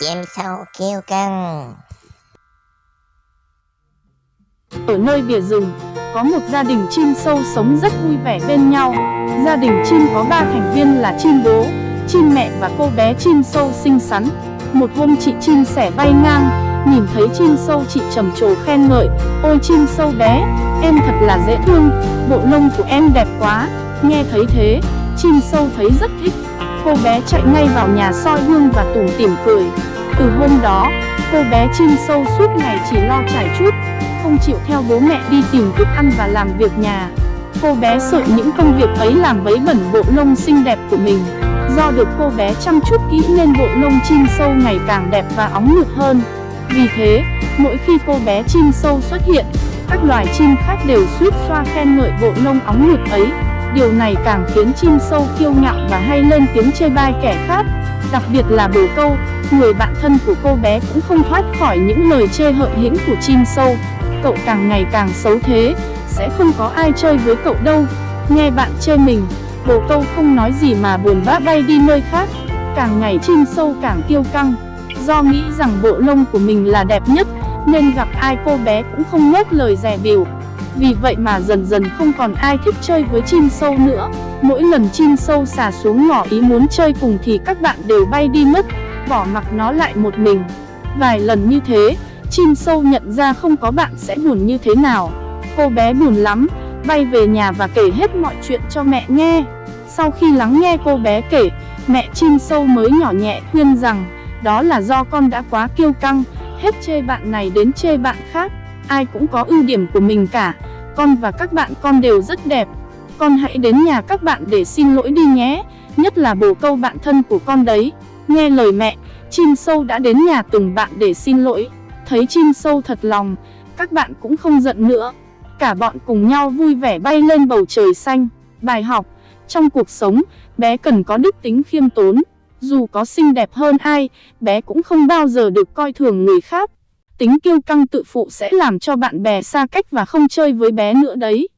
chim sâu kêu căng. Ở nơi bìa rừng, có một gia đình chim sâu sống rất vui vẻ bên nhau. Gia đình chim có 3 thành viên là chim bố, chim mẹ và cô bé chim sâu xinh xắn. Một hôm chị chim sẻ bay ngang, nhìn thấy chim sâu chị trầm trồ khen ngợi, ôi chim sâu bé, em thật là dễ thương, bộ lông của em đẹp quá. Nghe thấy thế, chim sâu thấy rất thích. Cô bé chạy ngay vào nhà soi gương và tủm tỉm cười. Từ hôm đó, cô bé chim sâu suốt ngày chỉ lo trải chút, không chịu theo bố mẹ đi tìm thức ăn và làm việc nhà. Cô bé sợ những công việc ấy làm vấy bẩn bộ lông xinh đẹp của mình. Do được cô bé chăm chút kỹ nên bộ lông chim sâu ngày càng đẹp và óng mượt hơn. Vì thế, mỗi khi cô bé chim sâu xuất hiện, các loài chim khác đều suýt xoa khen ngợi bộ lông óng mượt ấy. Điều này càng khiến chim sâu kiêu ngạo và hay lên tiếng chê bai kẻ khác. Đặc biệt là bồ câu, người bạn thân của cô bé cũng không thoát khỏi những lời chê hợi hĩnh của chim sâu. Cậu càng ngày càng xấu thế, sẽ không có ai chơi với cậu đâu. Nghe bạn chê mình, bồ câu không nói gì mà buồn bã bay đi nơi khác. Càng ngày chim sâu càng kiêu căng. Do nghĩ rằng bộ lông của mình là đẹp nhất, nên gặp ai cô bé cũng không ngớt lời rè biểu. Vì vậy mà dần dần không còn ai thích chơi với chim sâu nữa. Mỗi lần chim sâu xà xuống ngỏ ý muốn chơi cùng thì các bạn đều bay đi mất, bỏ mặc nó lại một mình. Vài lần như thế, chim sâu nhận ra không có bạn sẽ buồn như thế nào. Cô bé buồn lắm, bay về nhà và kể hết mọi chuyện cho mẹ nghe. Sau khi lắng nghe cô bé kể, mẹ chim sâu mới nhỏ nhẹ khuyên rằng, đó là do con đã quá kiêu căng, hết chê bạn này đến chê bạn khác. Ai cũng có ưu điểm của mình cả, con và các bạn con đều rất đẹp. Con hãy đến nhà các bạn để xin lỗi đi nhé, nhất là bồ câu bạn thân của con đấy. Nghe lời mẹ, chim sâu đã đến nhà từng bạn để xin lỗi. Thấy chim sâu thật lòng, các bạn cũng không giận nữa. Cả bọn cùng nhau vui vẻ bay lên bầu trời xanh. Bài học, trong cuộc sống, bé cần có đức tính khiêm tốn. Dù có xinh đẹp hơn ai, bé cũng không bao giờ được coi thường người khác. Tính kiêu căng tự phụ sẽ làm cho bạn bè xa cách và không chơi với bé nữa đấy.